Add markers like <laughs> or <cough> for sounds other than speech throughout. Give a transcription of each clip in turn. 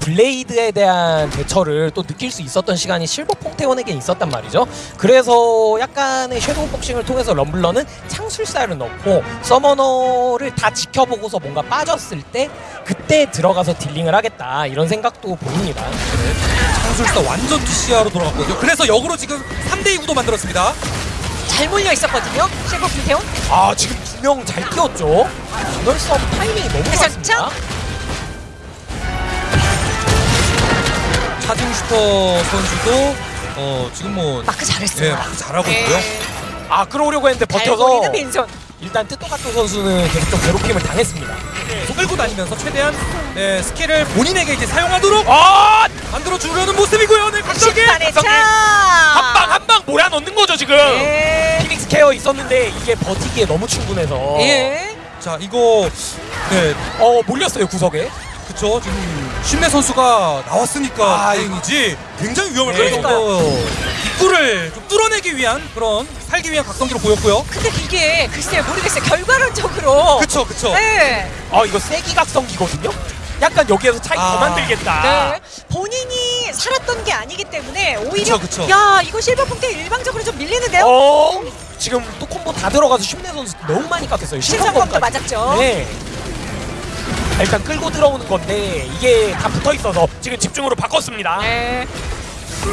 블레이드에 대한 대처를 또 느낄 수 있었던 시간이 실버 퐁테온에게 있었단 말이죠. 그래서 약간의 섀도우 복싱을 통해서 럼블러는 창술사를 넣고 서머너를 다 지켜보고서 뭔가 빠졌을 때 그때 들어가서 dealing을 하겠다 이런 생각도 보입니다. 창술사 완전 DCR로 돌아갔거든요. 그래서 역으로 지금 3대2 구도 만들었습니다. 잘 몰려 있었거든요. 실버 불태운. 아 지금 두 명 잘 뛰었죠. 이널 싸움 타이밍이 너무 좋습니다. 슈터 선수도 어 지금 뭐 마크 잘했어요. 예, 마크 잘하고 있고요. 네. 아 끌어오려고 했는데 버텨서 달고리는 빈손. 일단 뜻토가토 선수는 계속 좀 괴롭힘을 당했습니다. 계속 끌고 다니면서 최대한 네, 스킬을 본인에게 이제 사용하도록 아 만들어 주려는 모습이고요. 네, 각성기. 차. 한방 한 방 몰아넣는 거죠 지금. 예. 피닉스 케어 있었는데 이게 버티기에 너무 충분해서. 예. 자, 이거 네, 어 몰렸어요 구석에. 그쵸 지금 신내 선수가 나왔으니까 아, 다행이지 굉장히 위험할 그러니까요. 정도 입구를 좀 뚫어내기 위한 그런 살기 위한 각성기로 보였고요. 근데 이게 글쎄요 모르겠어요. 결과론적으로. 그쵸 그쵸. 네. 아 이거 세기 각성기거든요. 약간 여기에서 차이 아. 더 만들겠다. 네. 본인이 살았던 게 아니기 때문에 오히려 그쵸, 그쵸. 야 이거 실버 punk테 일방적으로 좀 밀리는데요. 어 지금 또 콤보 다 들어가서 슈네 선수 너무 많이 깎였어요. 신성범까지. 맞았죠. 네. 아, 일단 끌고 들어오는 건데 이게 다 붙어 있어서 지금 집중으로 바꿨습니다. 네.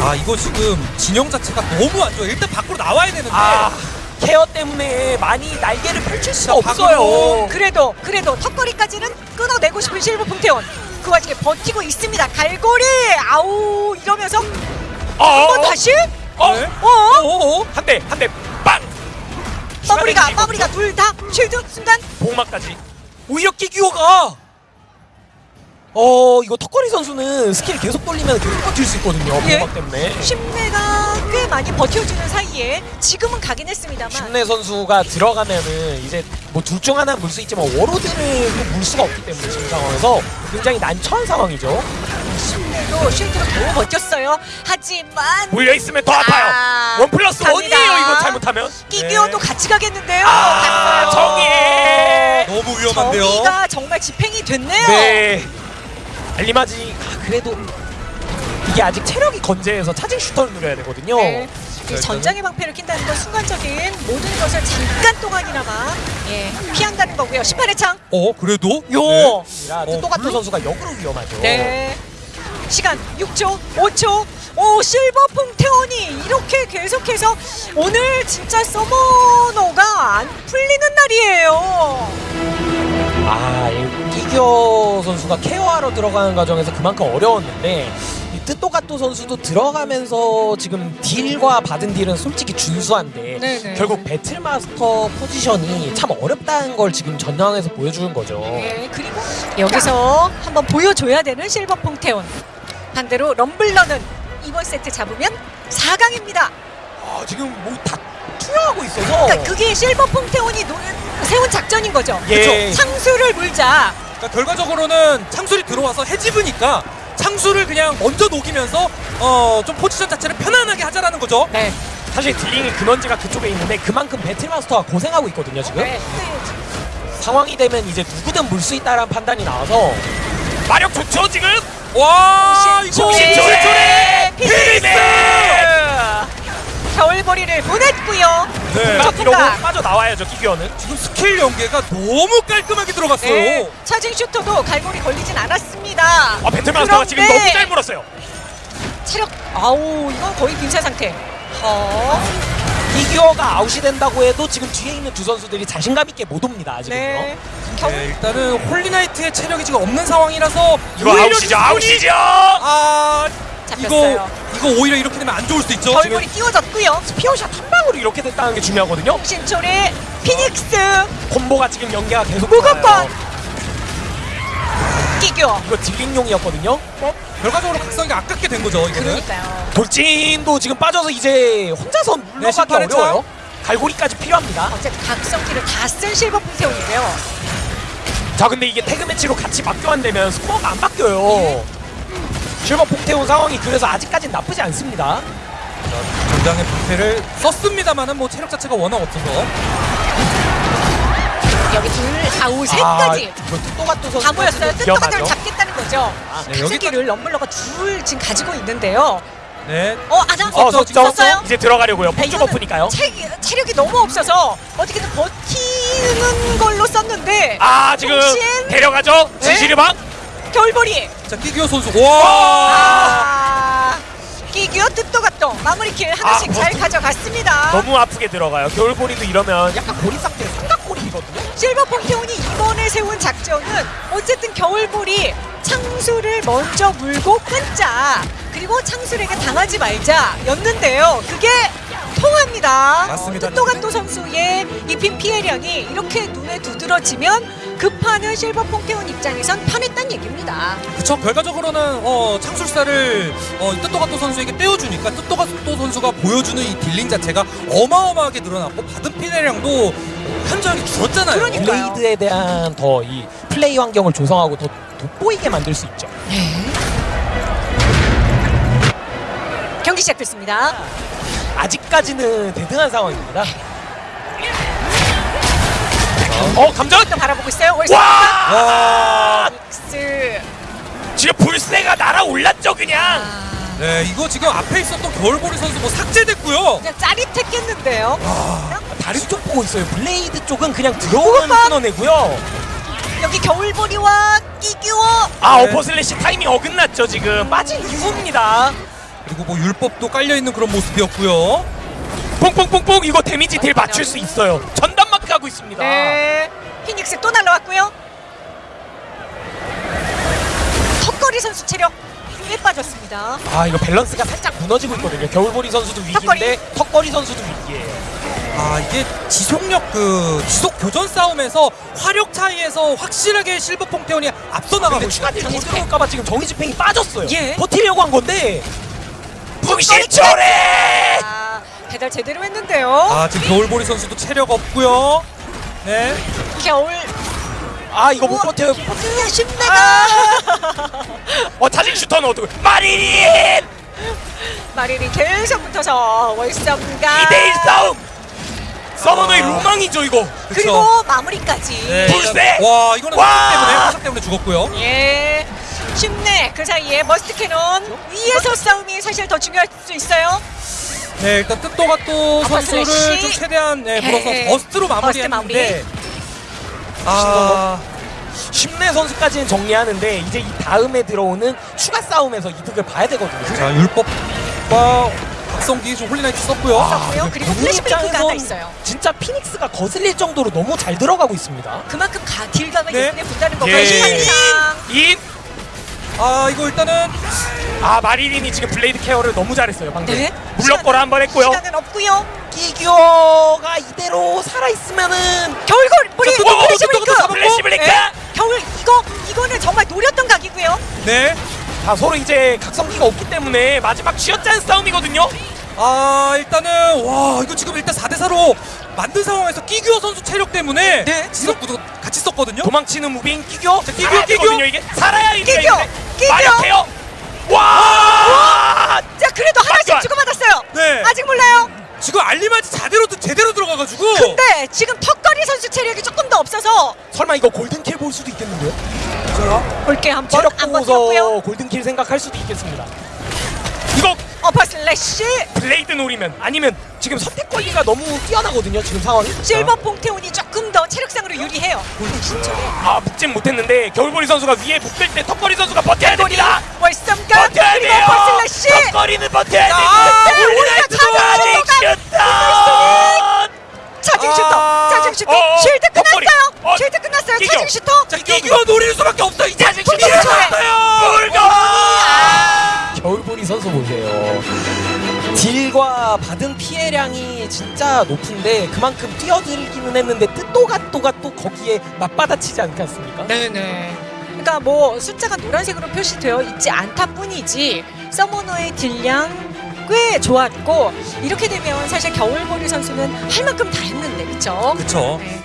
아 이거 지금 진영 자체가 너무 안 좋아요. 일단 밖으로 나와야 되는데 아 케어 때문에 많이 날개를 펼칠 수가 자, 없어요. 그래도 그래도 턱걸이까지는 끊어내고 싶은 실버 punk테온. 그 와중에 버티고 있습니다. 갈고리 아우 이러면서 어, 한번 다시 어, 네. 어 어어어 한 대, 한 대, 빵! 마무리가 시간이 마무리가 둘 다 쉴드 순간 복막까지. 오히려 끼기호가 어 이거 턱걸이 선수는 스킬 계속 돌리면 계속 버틸 수 있거든요. 예. 복막 때문에. 심내가 꽤 많이 버텨주는 사이에 지금은 가긴 했습니다만 신내 선수가 들어가면은 이제 뭐 둘 중 하나 물 수 있지만 워로드를 또물 수가 없기 때문에 지금 상황에서 굉장히 난처한 상황이죠. 심내도 쉴드로 너무 버텼어요. 하지만 물려 있으면 더 아파요. 아, 원 플러스. 원이에요 이거 잘못하면. 끼기어도 같이 가겠는데요. 아. 정의. 너무 위험한데요. 정의가 정말 집행이 됐네요. 네. 알리마지 아, 그래도 이게 아직 체력이 건재해서 차징 슈터를 누려야 되거든요. 네. 이 일단은- 전장의 방패를 낀다는 건 순간적인 모든 것을 잠깐 동안이나마 예, 피한다는 거고요. 18회 창. 어 그래도 요. 네. 라 뜻토가토 물론- 선수가 역으로 위험하죠. 네. 시간 6초, 5초. 오 실버 퐁테온이 이렇게 계속해서 오늘 진짜 서머너가 안 풀리는 날이에요. 아, 이 끼겨 선수가 케어하러 들어가는 과정에서 그만큼 어려웠는데 이 뜻토가토 선수도 들어가면서 지금 딜과 받은 딜은 솔직히 준수한데 네네. 결국 배틀마스터 포지션이 참 어렵다는 걸 지금 전장에서 보여주는 거죠. 예, 그리고 여기서 한번 보여줘야 되는 실버 퐁테온. 반대로 럼블러는 이번 세트 잡으면 4강입니다. 아, 지금 뭐 다 투여하고 있어서 그러니까 그게 실버 퐁테온이 노, 세운 작전인 거죠. 예. 창술을 물자. 그러니까 결과적으로는 창술이 들어와서 해집으니까 창술을 그냥 먼저 녹이면서 어 좀 포지션 자체를 편안하게 하자라는 거죠. 네. 사실 dealing이 근원지가 그쪽에 있는데 그만큼 배틀마스터가 고생하고 있거든요 지금 네. 상황이 되면 이제 누구든 물 수 있다라는 판단이 나와서 마력 좋죠 지금 와 이거 정신 조례 피닉스! 겨울벌이를 보냈고요. 네. 저 이러고 풍각. 빠져 나와야죠 기교는 지금 스킬 연계가 너무 깔끔하게 들어갔어요. 네. 차징 슈터도 갈고리 걸리진 않았습니다. 아 배틀마스터가 지금 너무 잘 물었어요 체력 아우 이건 거의 빈사 상태. 어. 기교가 아웃이 된다고 해도 지금 뒤에 있는 두 선수들이 자신감 있게 못 옵니다 아직은요 네. 네, 일단은 홀리나이트의 체력이 지금 없는 상황이라서 이거 아웃이죠 아웃이죠 아 잡혔어요. 이거 오히려 이렇게 되면 안 좋을 수도 있죠. 지금 겨울벌이 띄워졌고요. 피어샷 한 방으로 이렇게 됐다는 게 중요하거든요 신초리 피닉스 콤보가 지금 연계가 계속 나와요. 끼교. 이거 딜링용이었거든요 결과적으로 각성이가 아깝게 된 거죠. 이거는. 그러니까요. 돌진도 지금 빠져서 이제 혼자서 물러가기 네, 심판의 어려워요 갈고리까지 필요합니다 어쨌든 각성기를 다 쓴 실버 풍태온이고요. 자 근데 이게 태그 매치로 같이 맞교환 되면 스코어가 안 바뀌어요 실버 폭태온 상황이 그래서 아직까진 나쁘지 않습니다 전장의 부패를 썼습니다만은 뭐 체력 자체가 워낙 없어서 여기 둘, 아우 셋까지 아, 다 모였어요. 뜻도가들 잡겠다는 거죠. 네, 각세기를 럼블러가 둘 지금 가지고 있는데요. 네. 어, 아나 어, 저, 저, 썼어요? 이제 들어가려고요. 네, 폭주가 이거는 푸니까요. 체, 체력이 너무 없어서 어떻게든 버티는 걸로 썼는데 아, 지금 통신. 데려가죠. 네? 진실의 방. 겨울보리 자, 끼기호 선수. 와! 아, 끼기어 뜻도 같도 마무리 킬 하나씩 아, 잘 뭐, 가져갔습니다. 너무 아프게 들어가요. 겨울보리도 이러면 약간 고리 상태 삼각고리거든요. 실버 폰테온이 이번에 세운 작전은 어쨌든 겨울보리 창술을 먼저 물고 끊자 그리고 창술에게 당하지 말자 였는데요. 그게 통합니다. 맞습니다. 뜻도가또 선수의 입힌 피해량이 이렇게 눈에 두드러지면 급하는 실버 폰테온 입장에선 편했단 얘기입니다. 그쵸 결과적으로는 어, 창술사를 어, 뜻도가또 선수에게 떼어주니까 뜻도가또 선수가 보여주는 이 dealing 자체가 어마어마하게 늘어났고 받은 피해량도 현저하게 줄었잖아요. 그러니까. blade에 대한 더 이 플레이 환경을 조성하고 더 돋보이게 만들 수 있죠. 경기 시작됐습니다. 아직까지는 대등한 상황입니다. 어, 감전! 또 바라보고 있어요. 와! 와, 스 지금 불새가 날아올랐죠, 그냥. 아, 네 이거 지금 앞에 있었던 겨울보리 선수 뭐 삭제됐고요. 그냥 짜릿했겠는데요. 다른 쪽 보고 있어요. blade 쪽은 그냥 들어오면! 끊어내고요. 여기 겨울보리와 끼규어 아, 네. upper slash 타이밍 어긋났죠, 지금. 빠진 이후입니다. 그리고 뭐 율법도 깔려 있는 그런 모습이었고요. 뽕뽕뽕뽕 이거 damage deal 맞출 수 있어요. 전 가고 있습니다. 네. 피닉스 또 날라왔고요. 턱걸이 선수 체력 꽤 빠졌습니다. 아, 이거 밸런스가 살짝 무너지고 있거든요. 겨울보리 선수도 위기인데 턱걸이 선수도 위기예요. 아 이게 지속력 그 지속 교전 싸움에서 화력 차이에서 확실하게 실버 퐁테온이 앞서 나가고 추가 있어요. 딜더 들어올까봐 지금 정의 집행이 빠졌어요. 예. 버티려고 한 건데 북신초래! 아, 배달 제대로 했는데요. 아 지금 겨울보리 선수도 체력 없고요. 네. 겨울 아 이거 못 버텨요. 그냥 신내가 <laughs> 어 자직 슈터는 어떻게? 마리린 마리리 계속 붙어서 월성가 2대1 싸움. 서머너의 로망이죠 이거. 그리고 마무리까지. 네. 불새! 와 이거는 와! 화석 때문에 화석 때문에 죽었고요. 예. 쉽네. 그 사이에 머스트 캐논 위에서 싸움이 사실 더 중요할 수 있어요. 네 일단 뜻도가 또 선수를 슬래시. 좀 최대한 네, 불어서 네. 버스트로 버스트 마무리했는데 마무리. 아 심내 선수까지는 정리하는데 이제 이 다음에 들어오는 추가 싸움에서 이득을 봐야 되거든요. 자 율법과 박성기 좀 홀리나이트 썼고요. 썼고요. 아, 그리고 플래시 브레이크가 하나 있어요. 진짜 피닉스가 거슬릴 정도로 너무 잘 들어가고 있습니다. 그만큼 가, 딜감을 네. 예쁘게 분다는 거 예. 인! 아 이거 일단은 아 마리린이 지금 블레이드 케어를 너무 잘했어요 방금. 네. 물럭거라 한 번 했고요. 시간은 없고요. 끼규어가 이대로 살아있으면은 자, 또, 또, 또, 플래시. 또, 플래시! 네. 겨울 이거 이거는 정말 노렸던 각이고요. 네. 아 서로 이제 각성기가 없기 때문에 마지막 쥐어짜는 싸움이거든요. 아 일단은 와 이거 지금 일단 4대 4로 만든 상황에서 끼규어 선수 체력 때문에 네. 지속구도 같이 썼거든요. 도망치는 무빙 끼규어. 자, 끼규어, 살아야 끼규어. 이게 살아야 이게 끼규어, 끼규어. 마력해요. 와! 자 그래도 하나씩? 주고받았어요. 네. 아직 몰라요. 지금 알리마지 제대로 제대로 들어가가지고. 근데 지금 턱걸이 선수 체력이 조금 더 없어서 설마 이거 골든킬 볼 수도 있겠는데요? 볼게 한번 보고서 버텼고요. 골든킬 생각할 수도 있겠습니다. 이거 어퍼 슬래시 블레이드 노리면 아니면 지금 선택 권리가 너무 뛰어나거든요 지금 상황이. 실버 퐁테온이 조금 더 체력상으로 유리해요. 진짜로. 아 묶진 못했는데 겨울보리 선수가 위에 묶을 때 턱걸이 선수가 버텨야 됩니다. 월삼가 버텨야 그리고 돼요. 슬래시 턱걸이는 버텨야 아, 됩니다. 우리가 자직 슈터. 차징 아. 슈터 차징 슈터 어, 쉴드. 끝났어요. 어, 쉴드 끝났어요. 끼겨. 차징 슈터. 자 끼규어 노릴 수밖에 없어 이제. 자직 슈터. 아. 겨울보리 선수 보세요. 딜과 받은 피해량이 진짜 높은데 그만큼 뛰어들기는 했는데 뜻도가또가 또 거기에 맞받아치지 않지 않습니까? 네네. 그러니까 뭐 숫자가 노란색으로 표시되어 있지 않다 뿐이지 서머너의 딜량 꽤 좋았고 이렇게 되면 사실 겨울보리 선수는 할 만큼 다 했는데 그렇죠? 그렇죠. 네.